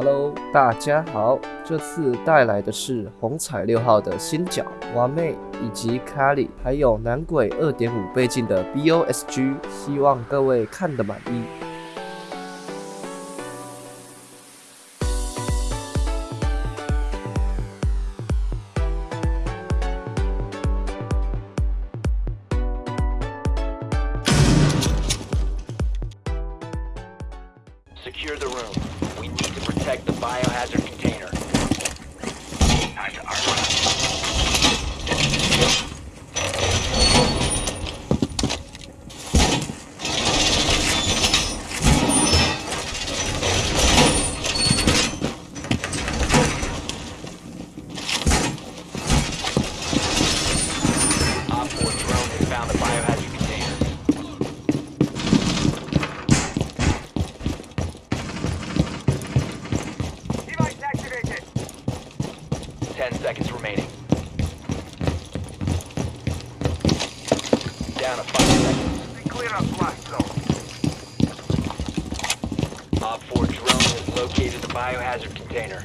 Hello，大家好，这次带来的是红彩六号的新角完妹以及卡里，还有男鬼二点五倍镜的 BOSG，希望各位看得满意。Secure the room. Protect the biohazard 10 seconds remaining. Down a 5 seconds. They clear up blast zone. OPFOR drone has located the biohazard container.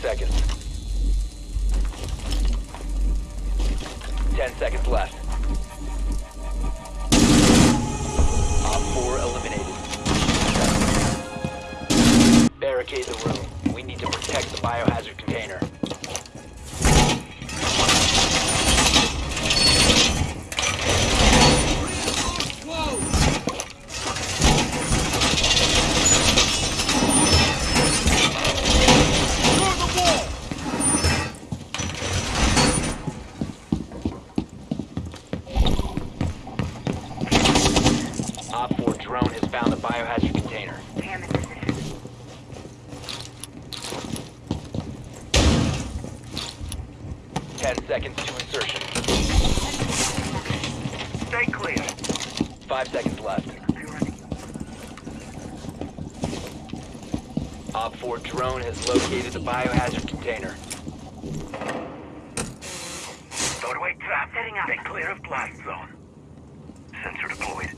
seconds. 10 seconds left. Op 4 eliminated. Barricade the room. We need to protect the biohazard container. OPFOR drone has found the biohazard container. Cam in position. Ten seconds to insertion. Stay clear. Five seconds left. Be running. OPFOR drone has located the biohazard container. Doorway trap. Setting up. Stay clear of blast zone. Sensor deployed.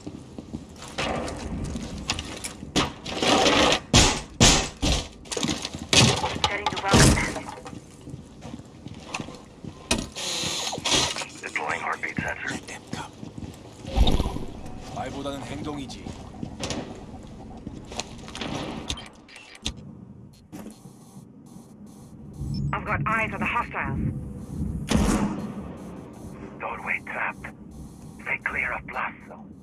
Setting to welcome. Deploying heartbeat sensor. 말보다는 행동이지. aplaçam.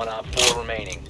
One Op 4 remaining.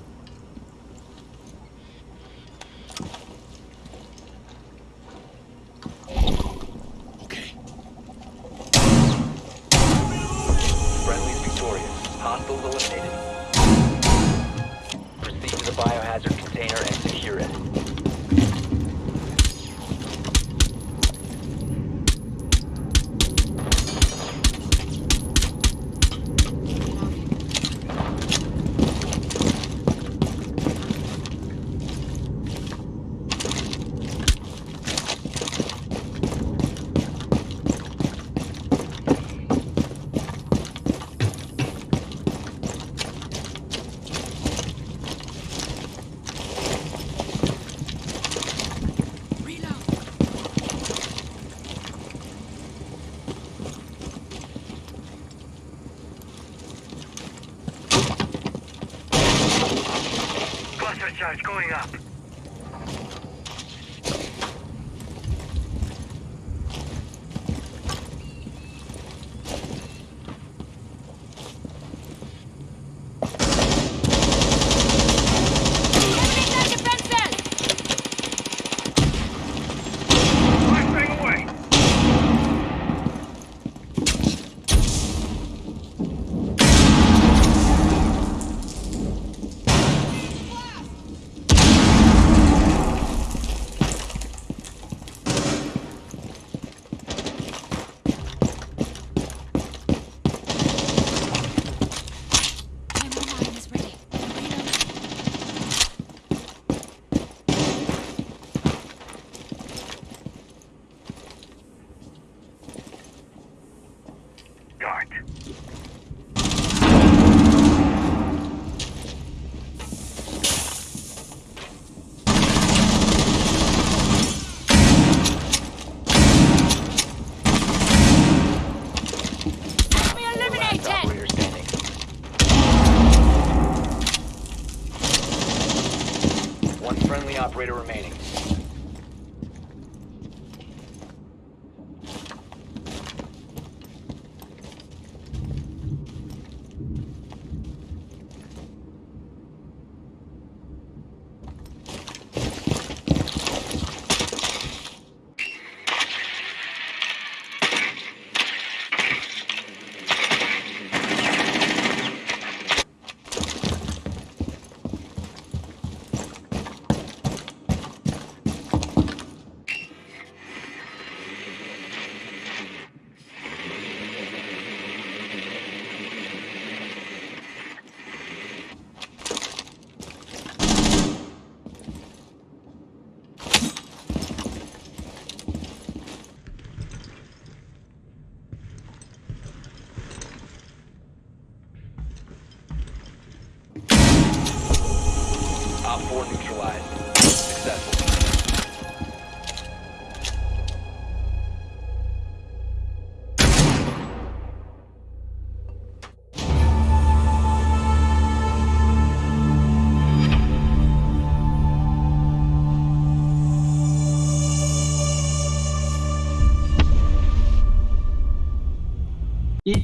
charge going up.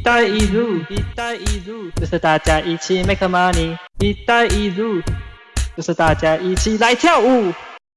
带一路，一带一路，就是大家一起 make money。一带一路，就是大家一起来跳舞。